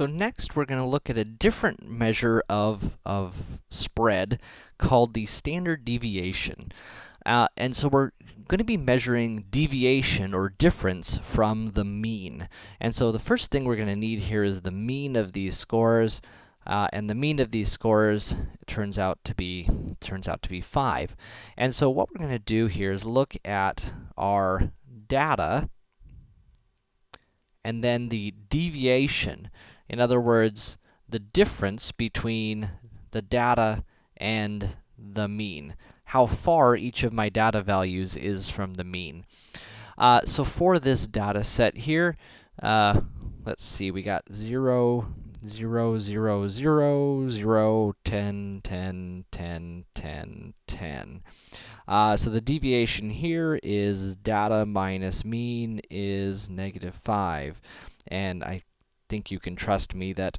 So next, we're going to look at a different measure of, of spread called the standard deviation. Uh, and so we're going to be measuring deviation or difference from the mean. And so the first thing we're going to need here is the mean of these scores. Uh, and the mean of these scores turns out to be turns out to be 5. And so what we're going to do here is look at our data and then the deviation. In other words, the difference between the data and the mean. How far each of my data values is from the mean. Uh, so for this data set here, uh, let's see, we got 0, 0, 0, 0, 0, 10, 10, 10, 10, 10. Uh, so the deviation here is data minus mean is negative 5. And I think you can trust me that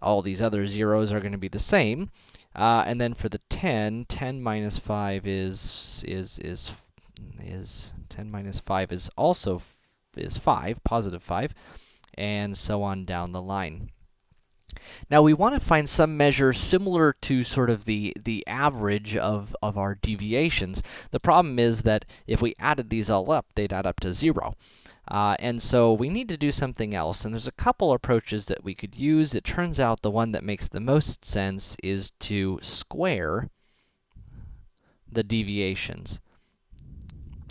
all these other zeros are going to be the same. Uh, and then for the 10, 10 minus 5 is, is, is, is, 10 minus 5 is also is 5, positive 5, and so on down the line. Now, we want to find some measure similar to sort of the, the average of, of our deviations. The problem is that if we added these all up, they'd add up to 0. Uh, and so we need to do something else, and there's a couple approaches that we could use. It turns out the one that makes the most sense is to square the deviations.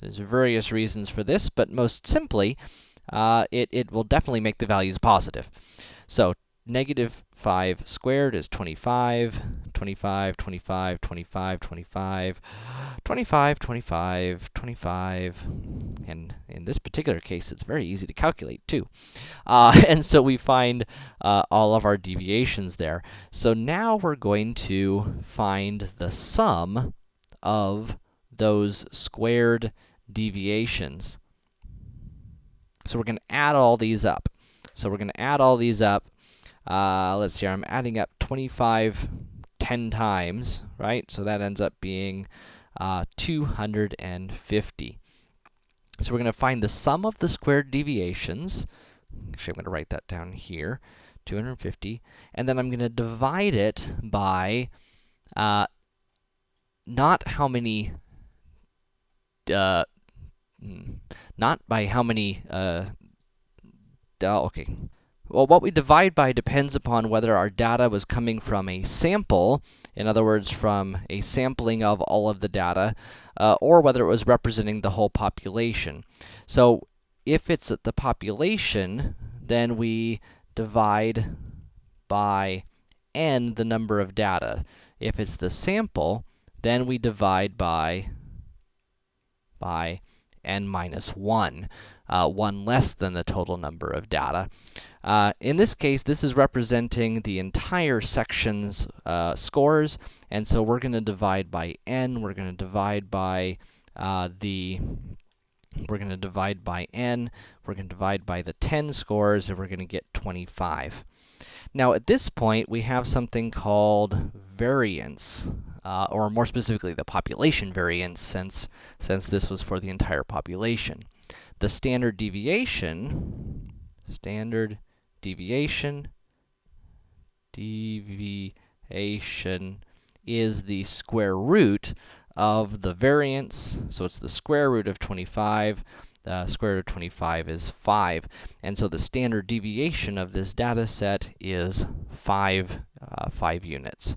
There's various reasons for this, but most simply, uh, it, it will definitely make the values positive. So, negative 5 squared is 25, 25, 25, 25, 25, 25, 25, 25, and in this particular case, it's very easy to calculate, too. Uh, and so we find uh, all of our deviations there. So now we're going to find the sum of those squared deviations. So we're going to add all these up. So we're going to add all these up, uh, let's see I'm adding up 25 10 times, right? So that ends up being uh, 250. So we're going to find the sum of the squared deviations. Actually, I'm going to write that down here, 250. And then I'm going to divide it by uh, not how many, uh, hmm, not by how many, uh, okay, well, what we divide by depends upon whether our data was coming from a sample, in other words, from a sampling of all of the data, uh, or whether it was representing the whole population. So, if it's the population, then we divide by n, the number of data. If it's the sample, then we divide by, by n minus 1, uh, 1 less than the total number of data. Uh, in this case, this is representing the entire section's uh, scores, and so we're going to divide by n, we're going to divide by uh, the we're going to divide by n, we're going to divide by the 10 scores, and we're going to get 25. Now, at this point, we have something called variance, uh, or more specifically, the population variance, since, since this was for the entire population. The standard deviation, standard deviation, deviation is the square root of the variance, so it's the square root of 25. The square root of 25 is 5, and so the standard deviation of this data set is 5, uh, 5 units.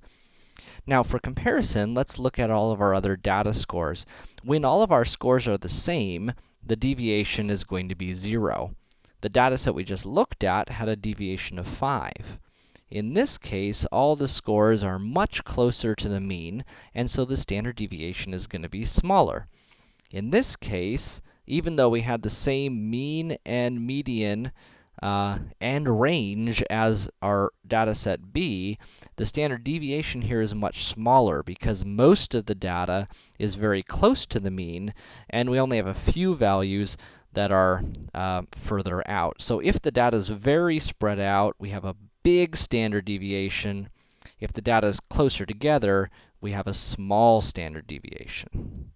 Now, for comparison, let's look at all of our other data scores. When all of our scores are the same, the deviation is going to be 0. The data set we just looked at had a deviation of 5. In this case, all the scores are much closer to the mean, and so the standard deviation is going to be smaller. In this case, even though we had the same mean and median uh, and range as our data set B, the standard deviation here is much smaller because most of the data is very close to the mean, and we only have a few values that are uh, further out. So if the data is very spread out, we have a big standard deviation. If the data is closer together, we have a small standard deviation.